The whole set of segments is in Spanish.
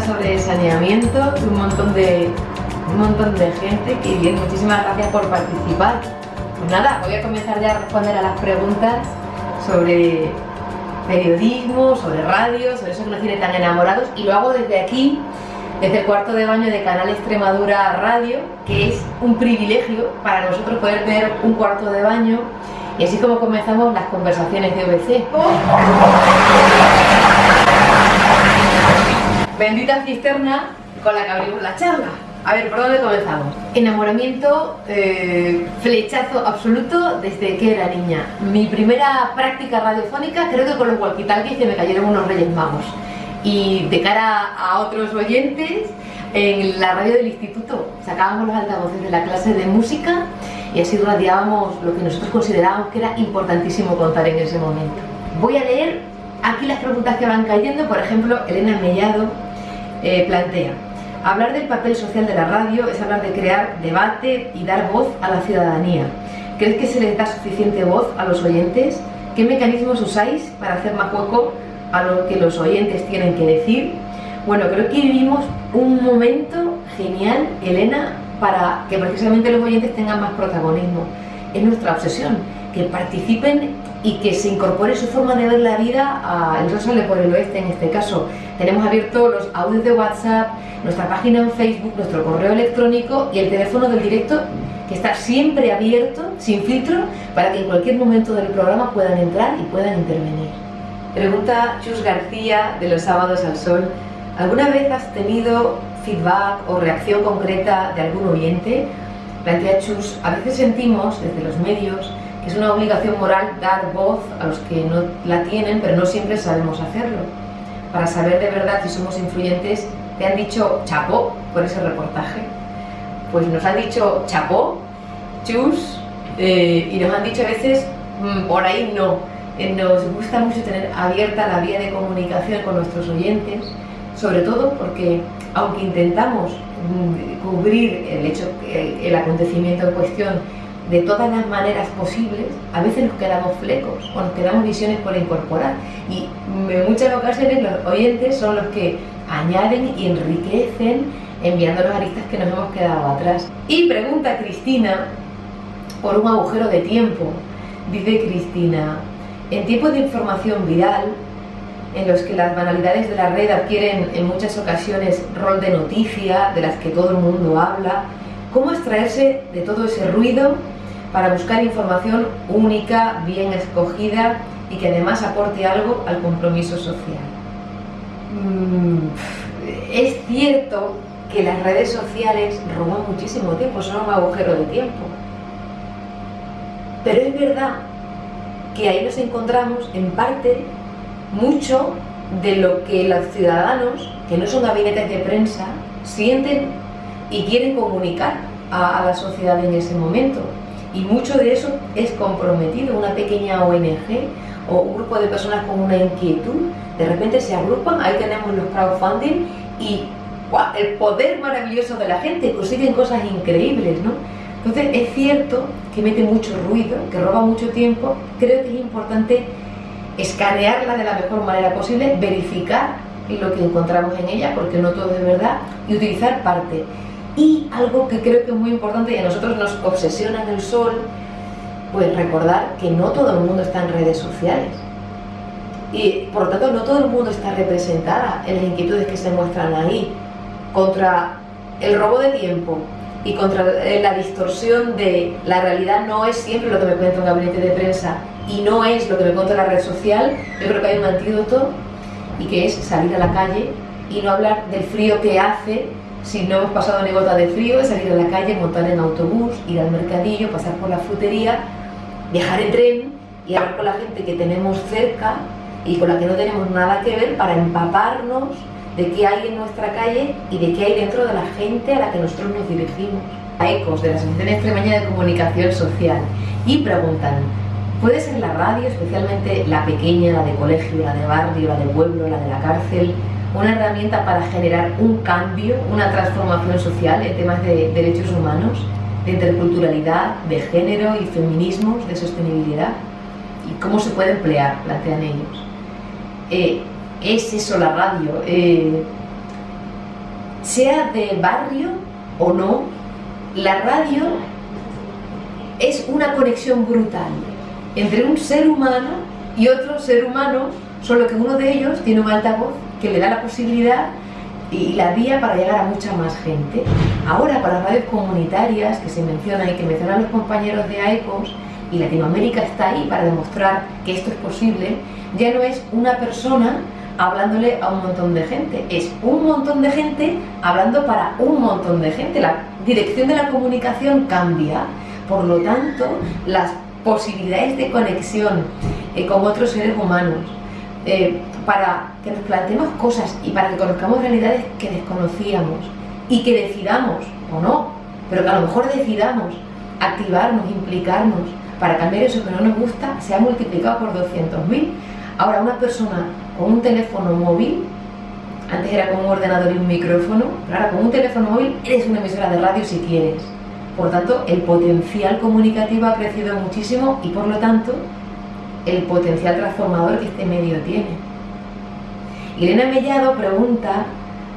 sobre saneamiento, un montón de, un montón de gente que bien, muchísimas gracias por participar. Pues nada, voy a comenzar ya a responder a las preguntas sobre periodismo, sobre radio, sobre eso que nos tiene tan enamorados y lo hago desde aquí, desde el cuarto de baño de Canal Extremadura Radio, que es un privilegio para nosotros poder tener un cuarto de baño y así como comenzamos las conversaciones de OBC. Bendita cisterna con la que abrimos la charla. A ver, ¿por dónde comenzamos? Enamoramiento, eh, flechazo absoluto desde que era niña. Mi primera práctica radiofónica creo que con los walkie que me cayeron unos reyes magos. Y de cara a otros oyentes, en la radio del instituto sacábamos los altavoces de la clase de música y así radiábamos lo que nosotros considerábamos que era importantísimo contar en ese momento. Voy a leer aquí las preguntas que van cayendo, por ejemplo, Elena Mellado eh, plantea Hablar del papel social de la radio es hablar de crear debate y dar voz a la ciudadanía. ¿Crees que se les da suficiente voz a los oyentes? ¿Qué mecanismos usáis para hacer más hueco a lo que los oyentes tienen que decir? Bueno, creo que vivimos un momento genial, Elena, para que precisamente los oyentes tengan más protagonismo. Es nuestra obsesión, que participen y que se incorpore su forma de ver la vida a El Sol por el Oeste en este caso. Tenemos abiertos los audios de WhatsApp, nuestra página en Facebook, nuestro correo electrónico y el teléfono del directo que está siempre abierto, sin filtro, para que en cualquier momento del programa puedan entrar y puedan intervenir. Pregunta Chus García de los sábados al sol. ¿Alguna vez has tenido feedback o reacción concreta de algún oyente? Plantea Chus, a veces sentimos desde los medios es una obligación moral dar voz a los que no la tienen, pero no siempre sabemos hacerlo. Para saber de verdad si somos influyentes te han dicho chapó por ese reportaje. Pues nos han dicho chapó, chus, eh, y nos han dicho a veces mm, por ahí no. Eh, nos gusta mucho tener abierta la vía de comunicación con nuestros oyentes, sobre todo porque aunque intentamos mm, cubrir el hecho, el acontecimiento en cuestión de todas las maneras posibles, a veces nos quedamos flecos o nos quedamos visiones por incorporar. Y en muchas ocasiones los oyentes son los que añaden y enriquecen enviando los aristas que nos hemos quedado atrás. Y pregunta Cristina por un agujero de tiempo. Dice Cristina, en tiempos de información viral, en los que las banalidades de la red adquieren en muchas ocasiones rol de noticia, de las que todo el mundo habla, ¿cómo extraerse de todo ese ruido para buscar información única, bien escogida y que además aporte algo al compromiso social? Mm, es cierto que las redes sociales roban muchísimo tiempo, son un agujero de tiempo. Pero es verdad que ahí nos encontramos en parte mucho de lo que los ciudadanos, que no son gabinetes de prensa, sienten y quieren comunicar a, la sociedad en ese momento. Y mucho de eso es comprometido, una pequeña ONG o un grupo de personas con una inquietud de repente se agrupan, ahí tenemos los crowdfunding y el poder maravilloso de la gente, consiguen cosas increíbles, ¿no? Entonces es cierto que mete mucho ruido, que roba mucho tiempo, creo que es importante escanearla de la mejor manera posible, verificar lo que encontramos en ella, porque no todo es verdad, y utilizar parte. Y algo que creo que es muy importante y a nosotros nos obsesiona en el sol, pues recordar que no todo el mundo está en redes sociales. Y por lo tanto no todo el mundo está representada en las inquietudes que se muestran ahí contra el robo de tiempo y contra eh, la distorsión de la realidad. No es siempre lo que me cuenta un gabinete de prensa y no es lo que me cuenta la red social, yo creo que hay un antídoto y que es salir a la calle y no hablar del frío que hace si no hemos pasado ni gota de frío, es salir a la calle, montar en autobús, ir al mercadillo, pasar por la frutería, viajar en tren y hablar con la gente que tenemos cerca y con la que no tenemos nada que ver para empaparnos de qué hay en nuestra calle y de qué hay dentro de la gente a la que nosotros nos dirigimos. A ecos de la Asociación Extremeña de Comunicación Social y preguntan, ¿puede ser la radio, especialmente la pequeña, la de colegio, la de barrio, la de pueblo, la de la cárcel, una herramienta para generar un cambio, una transformación social en temas de derechos humanos, de interculturalidad, de género y feminismos, de sostenibilidad? ¿Y cómo se puede emplear? Plantean ellos. Eh, es eso la radio. Eh, sea de barrio o no, la radio es una conexión brutal entre un ser humano y otro ser humano, solo que uno de ellos tiene un altavoz que le da la posibilidad y la vía para llegar a mucha más gente. Ahora, para radios comunitarias que se mencionan y que mencionan los compañeros de AECOS, y Latinoamérica está ahí para demostrar que esto es posible, ya no es una persona hablándole a un montón de gente, es un montón de gente hablando para un montón de gente. La dirección de la comunicación cambia, por lo tanto, las posibilidades de conexión eh, con otros seres humanos, eh, para que nos planteemos cosas y para que conozcamos realidades que desconocíamos y que decidamos, o no, pero que a lo mejor decidamos activarnos, implicarnos para cambiar eso que no nos gusta, se ha multiplicado por 200.000. Ahora, una persona con un teléfono móvil, antes era con un ordenador y un micrófono, pero ahora con un teléfono móvil eres una emisora de radio si quieres. Por tanto, el potencial comunicativo ha crecido muchísimo y por lo tanto, el potencial transformador que este medio tiene. Irene Mellado pregunta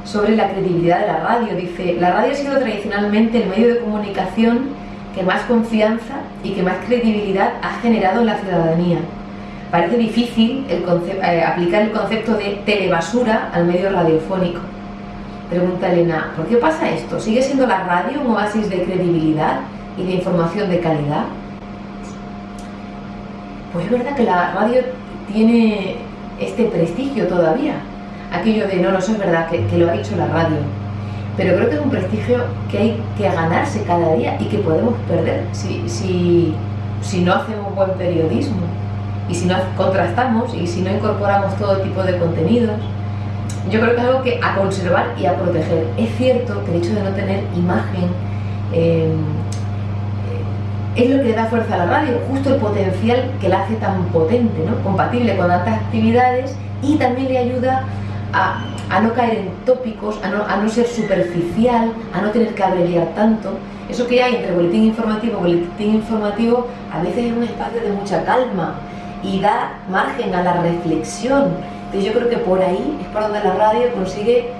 sobre la credibilidad de la radio. Dice, la radio ha sido tradicionalmente el medio de comunicación que más confianza y que más credibilidad ha generado en la ciudadanía. Parece difícil eh, aplicar el concepto de telebasura al medio radiofónico. Pregunta Elena, ¿por qué pasa esto? ¿Sigue siendo la radio un oasis de credibilidad y de información de calidad? Pues es verdad que la radio tiene este prestigio todavía. Aquello de no, no, eso es verdad, que, lo ha dicho la radio pero creo que es un prestigio que hay que ganarse cada día y que podemos perder si, si, si no hacemos buen periodismo y si no contrastamos y si no incorporamos todo tipo de contenidos. Yo creo que es algo que a conservar y a proteger. Es cierto que el hecho de no tener imagen eh, es lo que le da fuerza a la radio, justo el potencial que la hace tan potente, ¿no? compatible con tantas actividades y también le ayuda a no caer en tópicos, a no, a no ser superficial, a no tener que abreviar tanto. Eso que hay entre boletín informativo y boletín informativo a veces es un espacio de mucha calma y da margen a la reflexión. Entonces yo creo que por ahí es por donde la radio consigue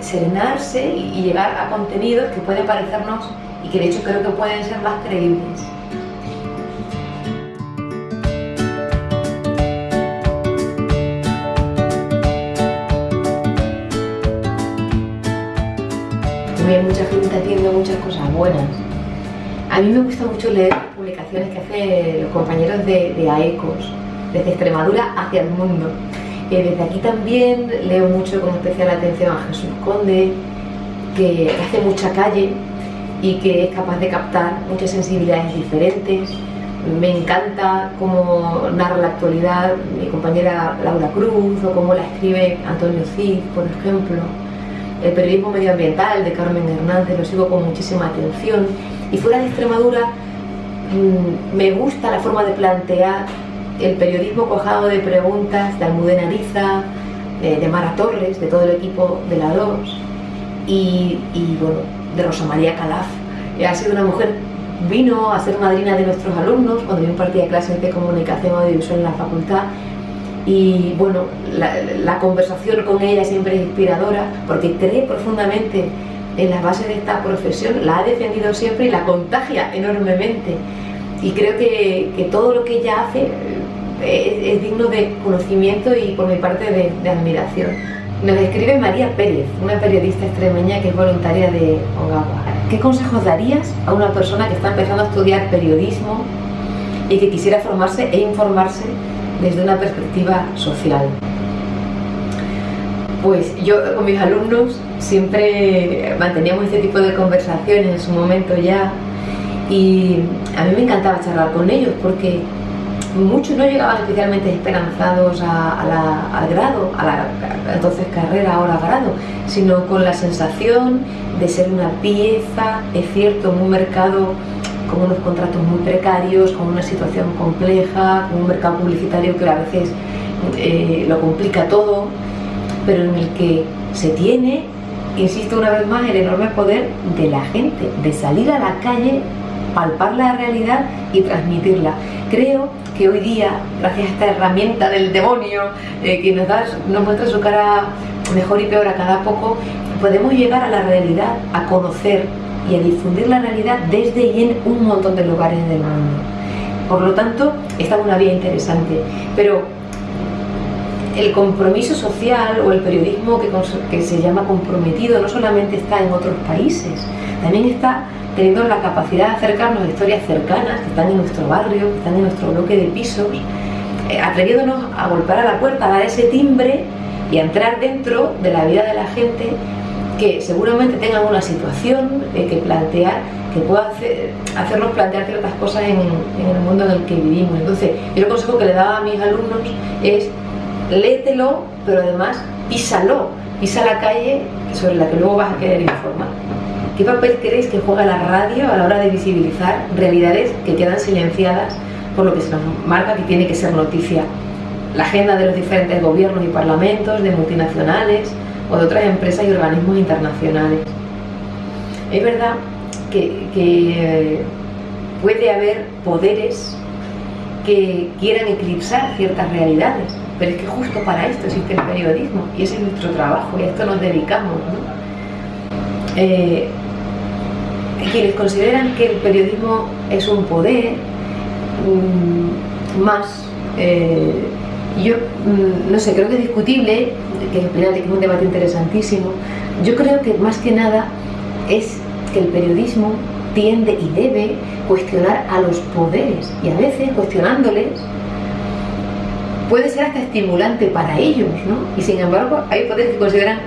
serenarse y llegar a contenidos que pueden parecernos y que de hecho creo que pueden ser más creíbles. Hay mucha gente haciendo muchas cosas buenas. A mí me gusta mucho leer publicaciones que hacen los compañeros de, AECOS, desde Extremadura hacia el mundo. Eh, desde aquí también leo mucho con especial atención a Jesús Conde, que hace mucha calle y que es capaz de captar muchas sensibilidades diferentes. Me encanta cómo narra la actualidad mi compañera Laura Cruz o cómo la escribe Antonio Cid, por ejemplo el periodismo medioambiental de Carmen Hernández, lo sigo con muchísima atención. Y fuera de Extremadura, mm, me gusta la forma de plantear el periodismo cojado de preguntas de Almudena Ariza, eh, de Mara Torres, de todo el equipo de la 2 y, bueno, de Rosa María Calaf. Ha sido una mujer, vino a ser madrina de nuestros alumnos cuando yo impartía clases de comunicación audiovisual en la facultad y bueno, la, conversación con ella siempre es inspiradora porque cree profundamente en las bases de esta profesión, la ha defendido siempre y la contagia enormemente. Y creo que, todo lo que ella hace eh, es, digno de conocimiento y por mi parte de, admiración. Nos escribe María Pérez, una periodista extremeña que es voluntaria de Ogawa. ¿Qué consejos darías a una persona que está empezando a estudiar periodismo y que quisiera formarse e informarse desde una perspectiva social. Pues yo con mis alumnos siempre manteníamos este tipo de conversaciones en su momento ya y a mí me encantaba charlar con ellos porque muchos no llegaban especialmente esperanzados al grado, a la entonces carrera, ahora grado, sino con la sensación de ser una pieza, es cierto, en un mercado con unos contratos muy precarios, con una situación compleja, con un mercado publicitario que a veces eh, lo complica todo, pero en el que se tiene, insisto una vez más, el enorme poder de la gente, de salir a la calle, palpar la realidad y transmitirla. creo que hoy día, gracias a esta herramienta del demonio eh, que nos, da, nos muestra su cara mejor y peor a cada poco, podemos llegar a la realidad, a conocer y a difundir la realidad desde y en un montón de lugares del mundo. Por lo tanto, esta es una vía interesante. Pero el compromiso social o el periodismo que, que, se llama comprometido no solamente está en otros países, también está teniendo la capacidad de acercarnos a historias cercanas que están en nuestro barrio, que están en nuestro bloque de pisos, eh, atreviéndonos a golpear a la puerta, a dar ese timbre y a entrar dentro de la vida de la gente que seguramente tengan una situación eh, que plantear, que pueda hacer, hacernos plantear ciertas cosas en, el mundo en el que vivimos. Entonces, yo el consejo que le daba a mis alumnos es léetelo, pero además písalo, pisa la calle sobre la que luego vas a querer informar. ¿Qué papel creéis que juega la radio a la hora de visibilizar realidades que quedan silenciadas por lo que se nos marca que tiene que ser noticia? La agenda de los diferentes gobiernos y parlamentos, de multinacionales o de otras empresas y organismos internacionales. Es verdad que, que puede haber poderes que quieran eclipsar ciertas realidades, pero es que justo para esto existe el periodismo y ese es nuestro trabajo y a esto nos dedicamos. Eh, quienes consideran que el periodismo es un poder mm, más, eh, yo mm, no sé, creo que es discutible, que es un debate interesantísimo, yo creo que más que nada es que el periodismo tiende y debe cuestionar a los poderes y a veces cuestionándoles puede ser hasta estimulante para ellos, ¿no? Y sin embargo hay poderes que consideran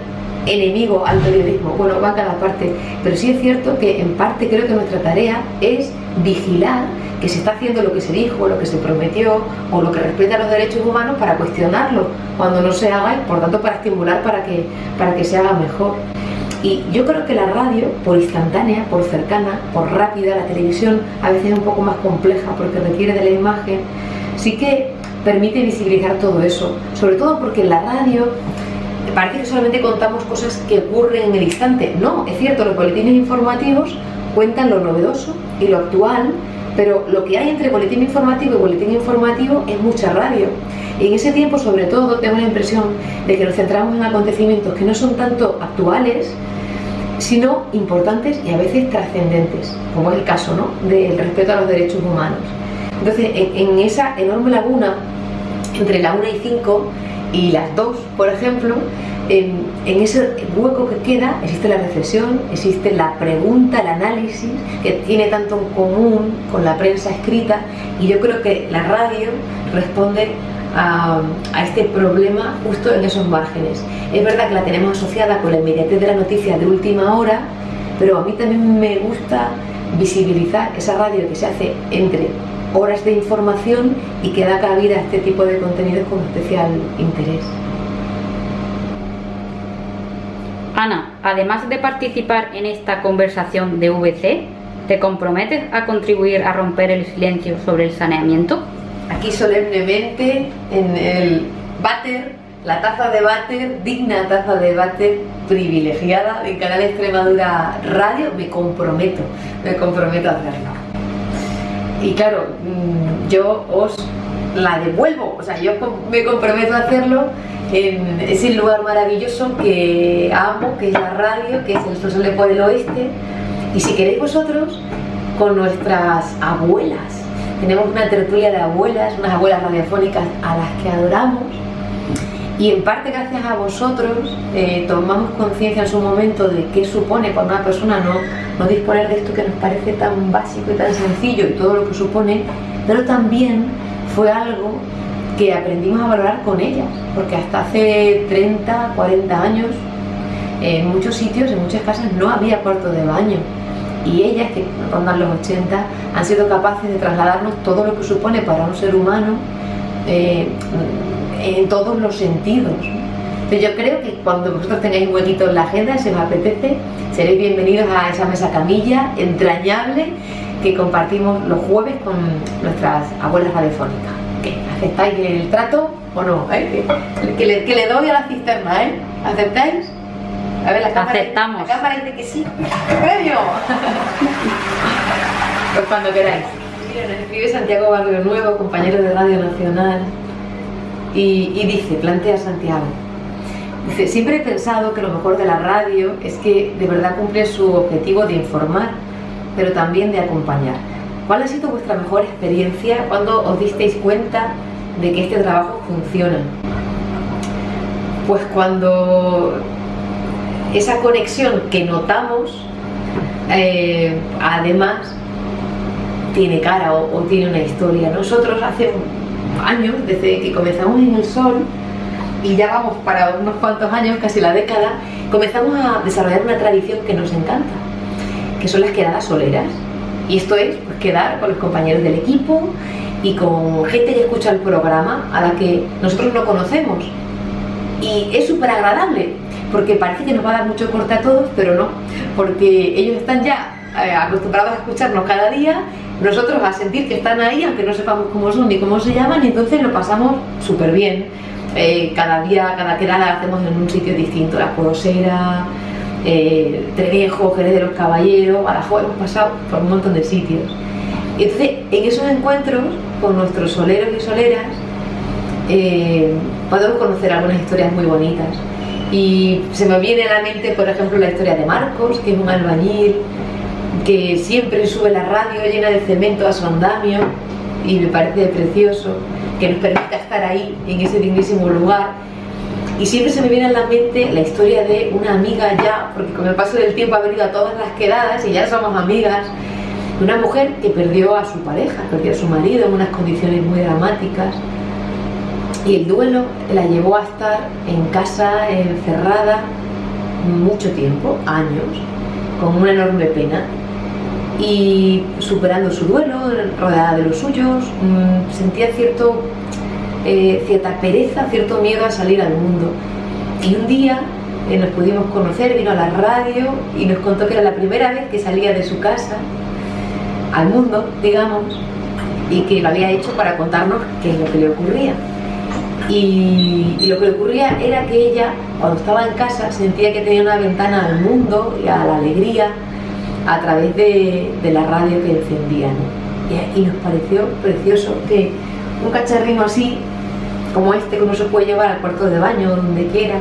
enemigo al periodismo, bueno, va a cada parte, pero sí es cierto que en parte creo que nuestra tarea es vigilar que se está haciendo lo que se dijo, lo que se prometió o lo que respeta los derechos humanos para cuestionarlo cuando no se haga y por tanto para estimular para que, para que se haga mejor. Y yo creo que la radio, por instantánea, por cercana, por rápida, la televisión a veces es un poco más compleja porque requiere de la imagen, sí que permite visibilizar todo eso, sobre todo porque en la radio parece que solamente contamos cosas que ocurren en el instante. No, es cierto, los boletines informativos cuentan lo novedoso y lo actual, pero lo que hay entre boletín informativo y boletín informativo es mucha radio. Y en ese tiempo, sobre todo, tengo la impresión de que nos centramos en acontecimientos que no son tanto actuales, sino importantes y a veces trascendentes, como es el caso ¿no? del respeto a los derechos humanos. Entonces, en, esa enorme laguna entre la 1 y 5 y las 2, por ejemplo, en, ese hueco que queda existe la reflexión, existe la pregunta, el análisis, que tiene tanto en común con la prensa escrita y yo creo que la radio responde a, a, este problema justo en esos márgenes. Es verdad que la tenemos asociada con la inmediatez de la noticia de última hora, pero a mí también me gusta visibilizar esa radio que se hace entre horas de información y que da cabida a este tipo de contenidos con especial interés. Ana, además de participar en esta conversación de VC, ¿te comprometes a contribuir a romper el silencio sobre el saneamiento? Aquí solemnemente en el váter, la taza de váter, digna taza de váter privilegiada de Canal Extremadura Radio, me comprometo, me comprometo a hacerlo y claro, mm, yo os la devuelvo, o sea, yo me comprometo a hacerlo en ese lugar maravilloso que amo, que es la radio, que es el Sosole por el Oeste, y si queréis vosotros, con nuestras abuelas. Tenemos una tertulia de abuelas, unas abuelas radiofónicas a las que adoramos, y en parte gracias a vosotros eh, tomamos conciencia en su momento de qué supone para una persona no, no disponer de esto que nos parece tan básico y tan sencillo y todo lo que supone, pero también fue algo que aprendimos a valorar con ellas, porque hasta hace 30, 40 años en muchos sitios, en muchas casas no había cuarto de baño. Y ellas, que rondan los 80, han sido capaces de trasladarnos todo lo que supone para un ser humano eh, en todos los sentidos. yo creo que cuando vosotros tengáis un huequito en la agenda, si os apetece, seréis bienvenidos a esa mesa camilla entrañable que compartimos los jueves con nuestras abuelas radiofónicas. ¿Aceptáis el trato o no? ¿Eh? Que, le, que, le, doy a la cisterna, ¿eh? ¿Aceptáis? A ver, la cámara, Aceptamos. La cámara dice que sí. ¡Premio! pues cuando queráis. Mira, nos escribe Santiago Barrio Nuevo, compañero de Radio Nacional, y, dice, plantea Santiago, dice, siempre he pensado que lo mejor de la radio es que de verdad cumple su objetivo de informar, pero también de acompañar. ¿Cuál ha sido vuestra mejor experiencia cuando os disteis cuenta de que este trabajo funciona? Pues cuando esa conexión que notamos, eh, además, tiene cara o, tiene una historia. Nosotros hace años, desde que comenzamos en el sol, y ya vamos para unos cuantos años, casi la década, comenzamos a desarrollar una tradición que nos encanta, que son las quedadas soleras. Y esto es pues, quedar con los compañeros del equipo y con gente que escucha el programa a la que nosotros no conocemos. Y es súper agradable, porque parece que nos va a dar mucho corte a todos, pero no, porque ellos están ya eh, acostumbrados a escucharnos cada día, nosotros a sentir que están ahí, aunque no sepamos cómo son ni cómo se llaman, y entonces lo pasamos súper bien. Eh, cada día, cada quedada hacemos en un sitio distinto, la Porosera, eh, Trenejo, Jerez de los Caballeros, Badajoz, hemos pasado por un montón de sitios. Entonces, en esos encuentros con nuestros soleros y soleras, eh, podemos conocer algunas historias muy bonitas. Y se me viene a la mente, por ejemplo, la historia de Marcos, que es un albañil que siempre sube la radio llena de cemento a su andamio y me parece precioso que nos permita estar ahí, en ese dignísimo lugar. Y siempre se me viene a la mente la historia de una amiga ya, porque con el paso del tiempo ha venido a todas las quedadas y ya somos amigas, una mujer que perdió a su pareja, perdió a su marido en unas condiciones muy dramáticas. Y el duelo la llevó a estar en casa encerrada mucho tiempo, años, con una enorme pena y superando su duelo, rodeada de los suyos, mm, sentía cierto, eh, cierta pereza, cierto miedo a salir al mundo. Y un día eh, nos pudimos conocer, vino a la radio y nos contó que era la primera vez que salía de su casa al mundo, digamos, y que lo había hecho para contarnos qué es lo que le ocurría. Y, y, lo que le ocurría era que ella, cuando estaba en casa, sentía que tenía una ventana al mundo y a la alegría, a través de, la radio que encendían. Y, nos pareció precioso que un cacharrino así, como este, que uno se puede llevar al cuarto de baño, donde quiera,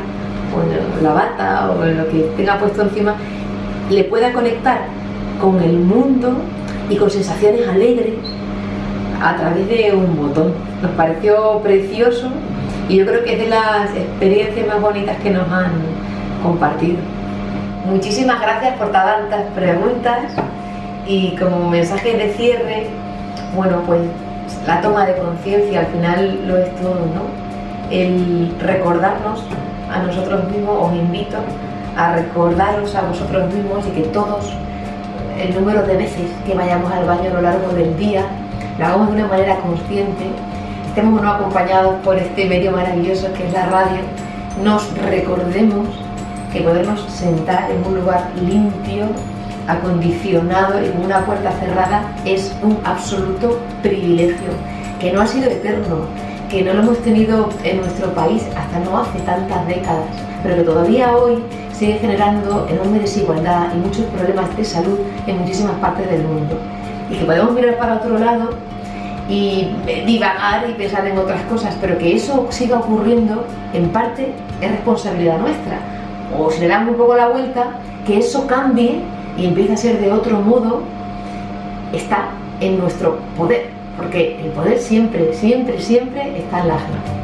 o en la bata, o en lo que tenga puesto encima, le pueda conectar con el mundo y con sensaciones alegres a través de un botón. Nos pareció precioso y yo creo que es de las experiencias más bonitas que nos han compartido. Muchísimas gracias por tantas preguntas y como mensaje de cierre, bueno, pues la toma de conciencia al final lo es todo, ¿no? El recordarnos a nosotros mismos, os invito a recordaros a vosotros mismos y que todos, el número de veces que vayamos al baño a lo largo del día, lo hagamos de una manera consciente, estemos no acompañados por este medio maravilloso que es la radio, nos recordemos que podernos sentar en un lugar limpio, acondicionado con una puerta cerrada es un absoluto privilegio, que no ha sido eterno, que no lo hemos tenido en nuestro país hasta no hace tantas décadas, pero que todavía hoy sigue generando enorme desigualdad y muchos problemas de salud en muchísimas partes del mundo. Y que podemos mirar para otro lado y divagar y pensar en otras cosas, pero que eso siga ocurriendo en parte es responsabilidad nuestra o si le damos un poco la vuelta, que eso cambie y empiece a ser de otro modo, está en nuestro poder, porque el poder siempre, siempre, siempre está en las manos.